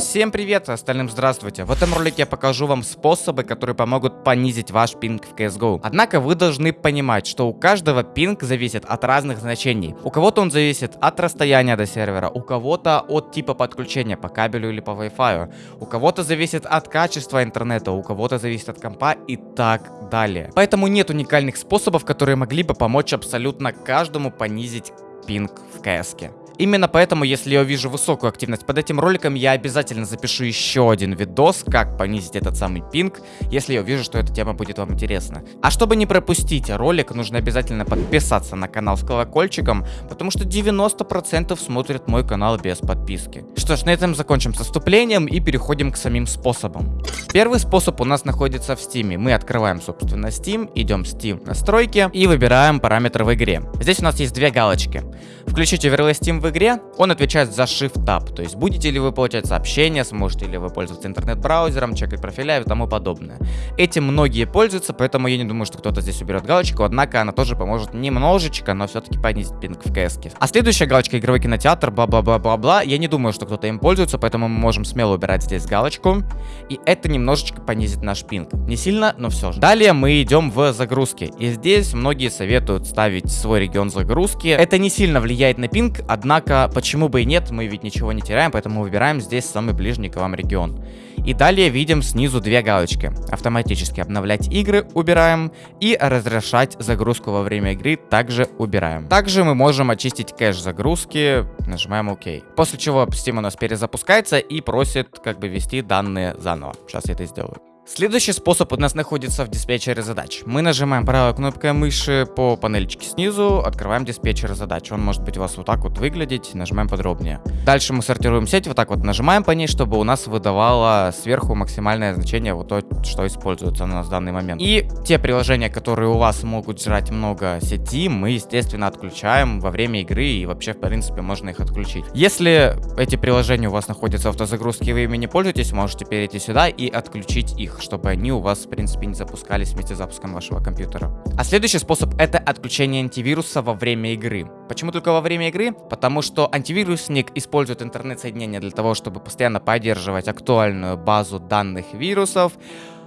Всем привет, остальным здравствуйте. В этом ролике я покажу вам способы, которые помогут понизить ваш пинг в CSGO. Однако вы должны понимать, что у каждого пинг зависит от разных значений. У кого-то он зависит от расстояния до сервера, у кого-то от типа подключения по кабелю или по Wi-Fi, у кого-то зависит от качества интернета, у кого-то зависит от компа и так далее. Поэтому нет уникальных способов, которые могли бы помочь абсолютно каждому понизить пинг в CS. Именно поэтому, если я увижу высокую активность под этим роликом, я обязательно запишу еще один видос, как понизить этот самый пинг, если я увижу, что эта тема будет вам интересна. А чтобы не пропустить ролик, нужно обязательно подписаться на канал с колокольчиком, потому что 90% смотрят мой канал без подписки. Что ж, на этом закончим с вступлением и переходим к самим способам. Первый способ у нас находится в Steam. Мы открываем, собственно, Steam, идем в Steam настройки и выбираем параметры в игре. Здесь у нас есть две галочки. Включить Overlay Steam в игре, он отвечает за Shift Tab, то есть будете ли вы получать сообщения, сможете ли вы пользоваться интернет-браузером, чекать профиля и тому подобное. Этим многие пользуются, поэтому я не думаю, что кто-то здесь уберет галочку, однако она тоже поможет немножечко, но все-таки понизить пинг в CS. -ке. А следующая галочка игровой кинотеатр, бла-бла-бла-бла-бла, я не думаю, что кто-то им пользуется, поэтому мы можем смело убирать здесь галочку, и это немножечко понизит наш пинг. Не сильно, но все же. Далее мы идем в загрузки, и здесь многие советуют ставить свой регион загрузки. Это не сильно влияет на пинг, однако почему бы и нет, мы ведь ничего не теряем, поэтому выбираем здесь самый ближний к вам регион. И далее видим снизу две галочки. Автоматически обновлять игры убираем и разрешать загрузку во время игры также убираем. Также мы можем очистить кэш загрузки, нажимаем ОК. После чего Steam у нас перезапускается и просит как бы ввести данные заново. Сейчас я это сделаю. Следующий способ у нас находится в диспетчере задач. Мы нажимаем правой кнопкой мыши по панельчике снизу, открывааем диспетчер задач. Он может быть у вас вот так вот выглядеть, нажимаем подробнее. Дальше мы сортируем сеть, вот так вот нажимаем по ней, чтобы у нас выдавало сверху максимальное значение вот то, что используется у нас в данный момент. И те приложения, которые у вас могут жрать много сети, мы, естественно, отключаем во время игры и вообще, в принципе, можно их отключить. Если эти приложения у вас находятся в автозагрузке вы ими не пользуетесь, можете перейти сюда и отключить их чтобы они у вас, в принципе, не запускались вместе с запуском вашего компьютера. А следующий способ это отключение антивируса во время игры. Почему только во время игры? Потому что антивирусник использует интернет-соединение для того, чтобы постоянно поддерживать актуальную базу данных вирусов,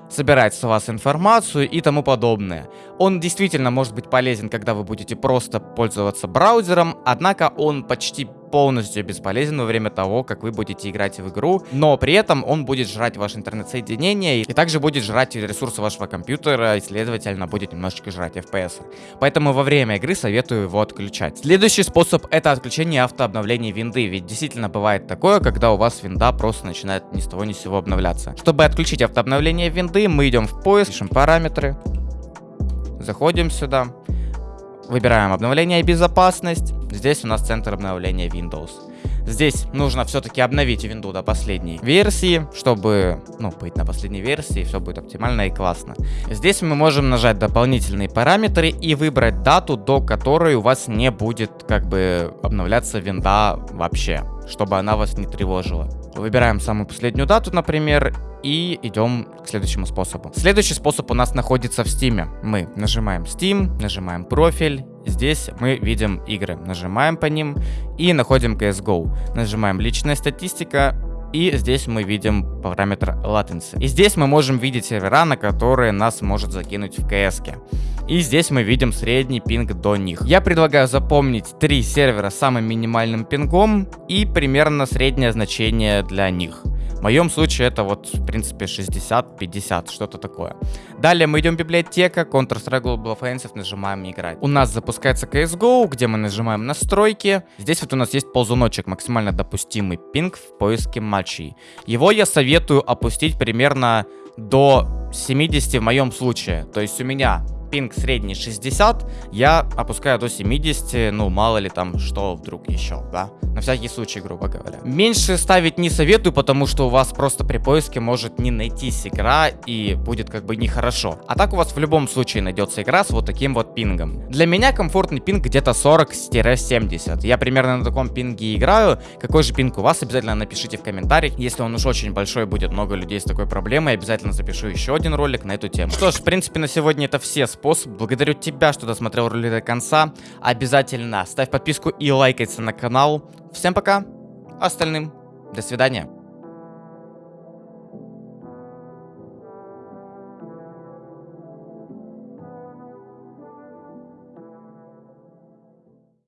собирать с вас информацию и тому подобное. Он действительно может быть полезен, когда вы будете просто пользоваться браузером, однако он почти полностью бесполезен во время того, как вы будете играть в игру, но при этом он будет жрать ваше интернет-соединение и также будет жрать ресурсы вашего компьютера и, следовательно, будет немножечко жрать FPS. Поэтому во время игры советую его отключать. Следующий способ это отключение автообновления винды, ведь действительно бывает такое, когда у вас винда просто начинает ни с того ни с сего обновляться. Чтобы отключить автообновление винды, мы идем в поиск, пишем параметры, заходим сюда, Выбираем обновление и безопасность. Здесь у нас центр обновления Windows. Здесь нужно все-таки обновить винду до последней версии, чтобы, ну, быть на последней версии, все будет оптимально и классно. Здесь мы можем нажать дополнительные параметры и выбрать дату, до которой у вас не будет, как бы, обновляться винда вообще, чтобы она вас не тревожила. Выбираем самую последнюю дату, например, и идем к следующему способу. Следующий способ у нас находится в Steam. Мы нажимаем Steam, нажимаем профиль. Здесь мы видим игры. Нажимаем по ним и находим CSGO. Нажимаем личная статистика, и здесь мы видим параметр latency. И здесь мы можем видеть сервера, на которые нас может закинуть в CS. -ке. И здесь мы видим средний пинг до них. Я предлагаю запомнить три сервера с самым минимальным пингом и примерно среднее значение для них. Моем случае это вот, в принципе, 60-50, что-то такое. Далее мы идем в библиотека, Counter-Strike Global Offensive, нажимаем играть. У нас запускается CSGO, где мы нажимаем настройки. Здесь вот у нас есть ползуночек, максимально допустимый пинг в поиске матчей. Его я советую опустить примерно до 70 в моем случае. То есть у меня пинг средний 60, я опускаю до 70, ну мало ли там что вдруг еще, да? На всякий случай, грубо говоря. Меньше ставить не советую, потому что у вас просто при поиске может не найтись игра и будет как бы нехорошо. А так у вас в любом случае найдется игра с вот таким вот пингом. Для меня комфортный пинг где-то 40-70. Я примерно на таком пинге играю. Какой же пинг у вас, обязательно напишите в комментариях. Если он уж очень большой, будет много людей с такой проблемой, обязательно запишу еще один ролик на эту тему. Что ж, в принципе, на сегодня это все способы. Благодарю тебя, что досмотрел ролик до конца. Обязательно ставь подписку и лайкайся на канал. Всем пока, остальным до свидания.